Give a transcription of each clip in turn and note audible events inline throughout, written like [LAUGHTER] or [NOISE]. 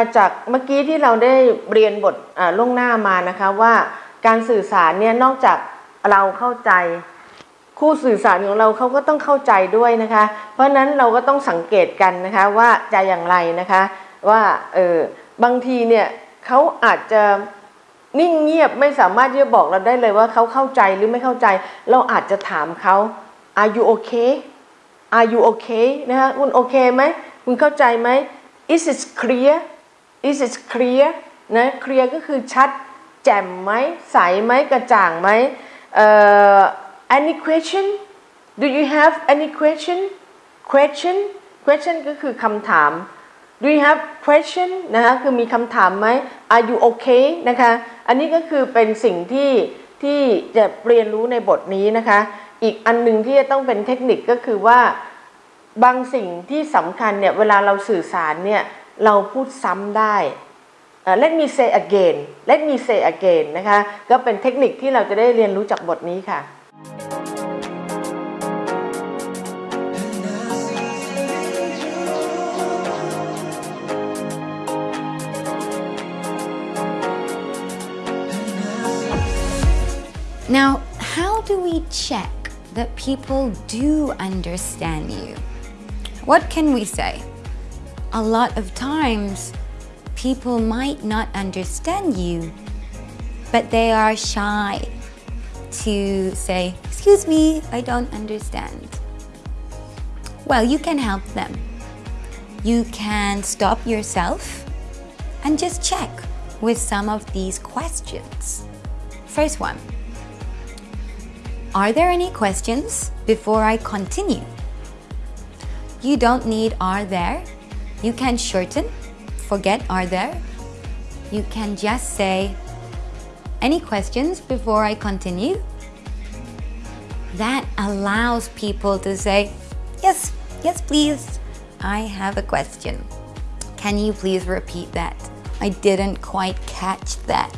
ค่ะจากเมื่อกี้ที่เราได้เรียนบทล่วงหน้ามานะคะว่าการสื่อสารเนี่ยนอกจากเราเข้าใจ คู่สื่อสารของเราเขาก็ต้องเข้าใจด้วยนะคะ เพราะฉะนั้นเราก็ต้องสังเกตกันนะคะว่าจะอย่างไรนะคะว่าเออบางทีเนี่ยเขาอาจจะนิ่งเงียบไม่สามารถที่จะบอกเราได้เลยว่าเขาเข้าใจหรือไม่เข้าใจ เราอาจจะถามเขา are you okay are you okay นะคะคุณโอเคไหมคุณเข้าใจไหม is it clear is it clear นะ clear ก็คือชัด แจ่มไหมใสไหมกระจ่างไหมเอ่อ any question do you have any question question question ก็คือคำถาม do you have question นะคะคือมีคำถามไหม are you okay นะคะอันนี้ก็คือเป็นสิ่งที่ที่จะเรียนรู้ในบทนี้นะคะ อีกอันหนึ่งที่จะต้องเป็นเทคนิคก็คือว่าบางสิ่งที่สำคัญเนี่ยเวลาเราสื่อสารเนี่ย เราพูดซ้ำได้ let me say again let me say again นะคะ ก็เป็นเทคนิคที่เราจะได้เรียนรู้จากบทนี้ค่ะ Now, how do we check that people do understand you? What can we say? A lot of times, people might not understand you, but they are shy to say, Excuse me, I don't understand. Well, you can help them. You can stop yourself and just check with some of these questions. First one Are there any questions before I continue? You don't need are there. You can shorten, forget are there. You can just say, Any questions before I continue? That allows people to say, Yes, yes, please. I have a question. Can you please repeat that? I didn't quite catch that.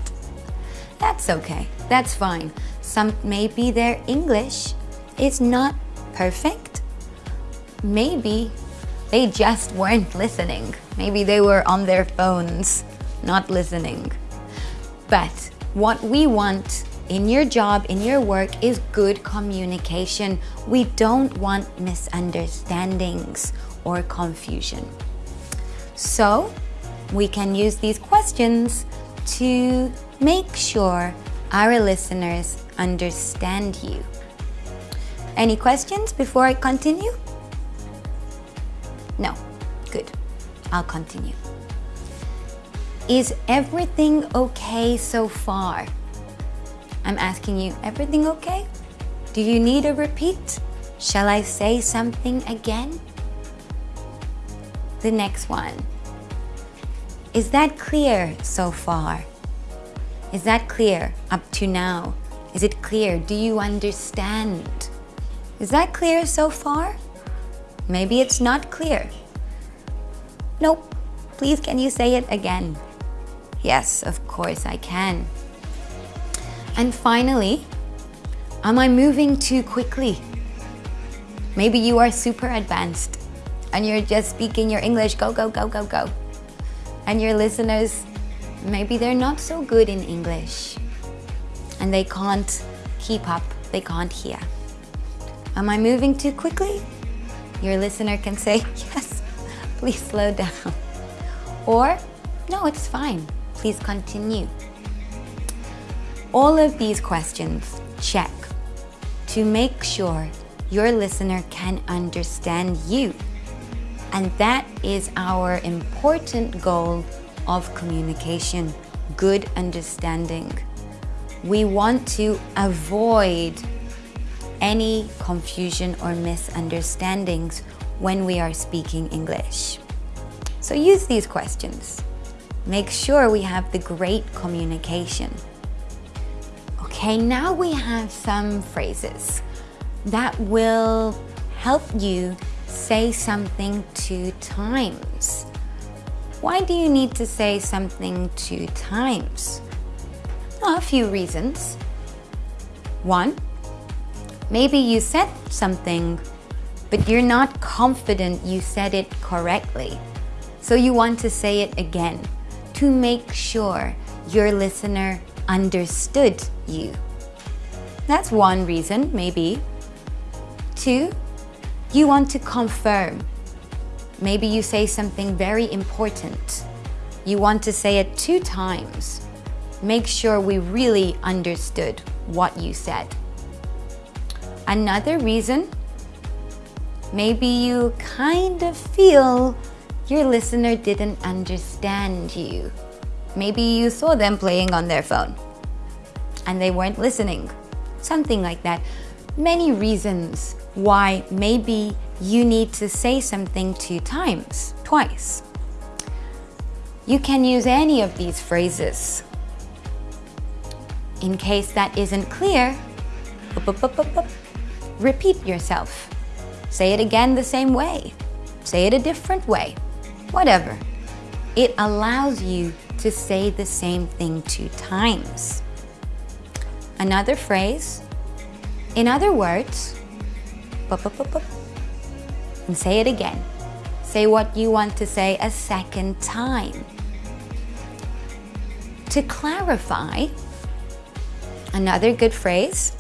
That's okay. That's fine. Some maybe their English is not perfect. Maybe they just weren't listening. Maybe they were on their phones, not listening. But what we want in your job, in your work, is good communication. We don't want misunderstandings or confusion. So, we can use these questions to make sure our listeners understand you. Any questions before I continue? Good. I'll continue. Is everything okay so far? I'm asking you, everything okay? Do you need a repeat? Shall I say something again? The next one. Is that clear so far? Is that clear up to now? Is it clear? Do you understand? Is that clear so far? Maybe it's not clear. Nope. Please, can you say it again? Yes, of course I can. And finally, am I moving too quickly? Maybe you are super advanced and you're just speaking your English go, go, go, go, go. And your listeners, maybe they're not so good in English and they can't keep up, they can't hear. Am I moving too quickly? Your listener can say, [LAUGHS] Yes, please slow down. Or, No, it's fine, please continue. All of these questions check to make sure your listener can understand you. And that is our important goal of communication good understanding. We want to avoid any confusion or misunderstandings when we are speaking English. So use these questions. Make sure we have the great communication. Okay, now we have some phrases that will help you say something two times. Why do you need to say something two times? A few reasons. One, maybe you said something, but you're not confident you said it correctly. So you want to say it again to make sure your listener understood you. That's one reason, maybe. Two, you want to confirm. Maybe you say something very important. You want to say it two times. Make sure we really understood what you said. Another reason, maybe you kind of feel your listener didn't understand you. Maybe you saw them playing on their phone and they weren't listening. Something like that. Many reasons why maybe you need to say something two times, twice. You can use any of these phrases. In case that isn't clear, repeat yourself. Say it again the same way. Say it a different way. Whatever. It allows you to say the same thing two times. Another phrase, in other words, and say it again. Say what you want to say a second time. To clarify, another good phrase,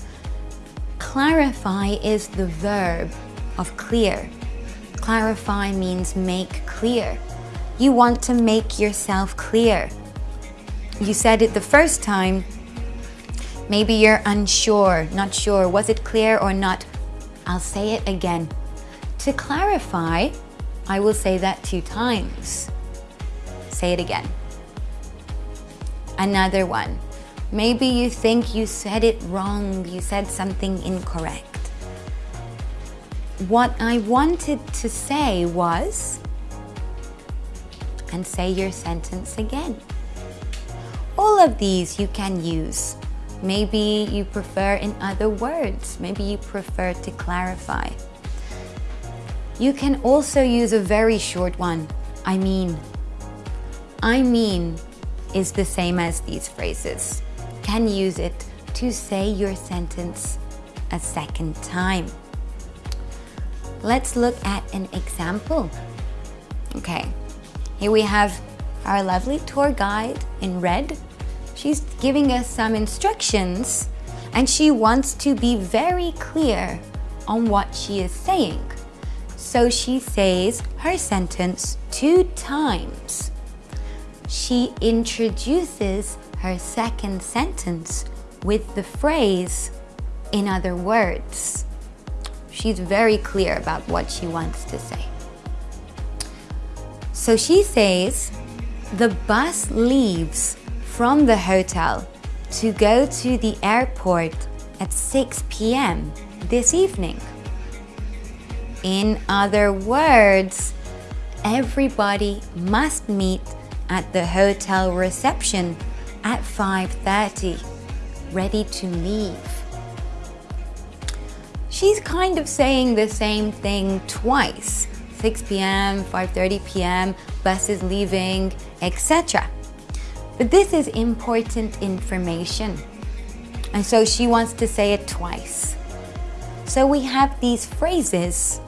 clarify is the verb of clear. Clarify means make clear. You want to make yourself clear. You said it the first time, maybe you're unsure, not sure, was it clear or not? I'll say it again. To clarify, I will say that two times. Say it again. Another one. Maybe you think you said it wrong, you said something incorrect. What I wanted to say was, and say your sentence again. All of these you can use. Maybe you prefer in other words. Maybe you prefer to clarify. You can also use a very short one. I mean. I mean is the same as these phrases. Can use it to say your sentence a second time. Let's look at an example. Okay, here we have our lovely tour guide in red She's giving us some instructions and she wants to be very clear on what she is saying. So she says her sentence two times. She introduces her second sentence with the phrase, in other words. She's very clear about what she wants to say. So she says, the bus leaves from the hotel to go to the airport at 6 p.m. this evening. In other words, everybody must meet at the hotel reception at 5.30, ready to leave. She's kind of saying the same thing twice. 6 p.m., 5.30 p.m., buses leaving, etc. But this is important information. And so she wants to say it twice. So we have these phrases,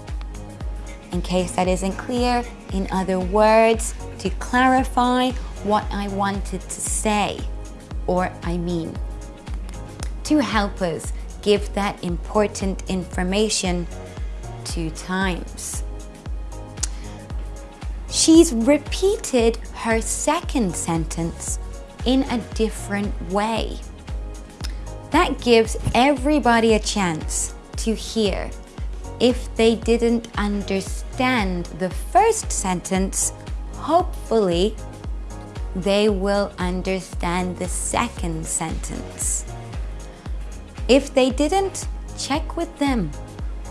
in case that isn't clear, in other words, to clarify what I wanted to say or I mean. To help us give that important information two times. She's repeated her second sentence in a different way. That gives everybody a chance to hear. If they didn't understand the first sentence, hopefully they will understand the second sentence. If they didn't, check with them.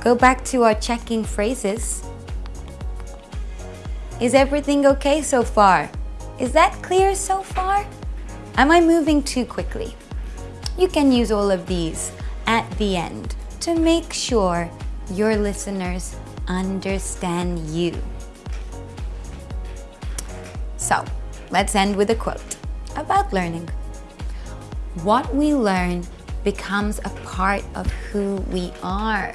Go back to our checking phrases is everything okay so far? Is that clear so far? Am I moving too quickly? You can use all of these at the end to make sure your listeners understand you. So, let's end with a quote about learning. What we learn becomes a part of who we are.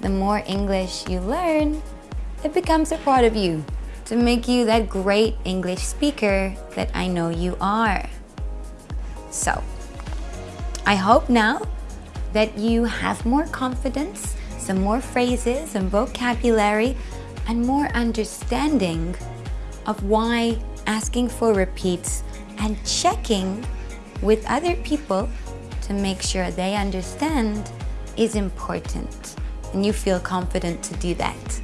The more English you learn, it becomes a part of you to make you that great English speaker that I know you are. So, I hope now that you have more confidence, some more phrases and vocabulary, and more understanding of why asking for repeats and checking with other people to make sure they understand is important and you feel confident to do that.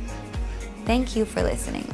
Thank you for listening.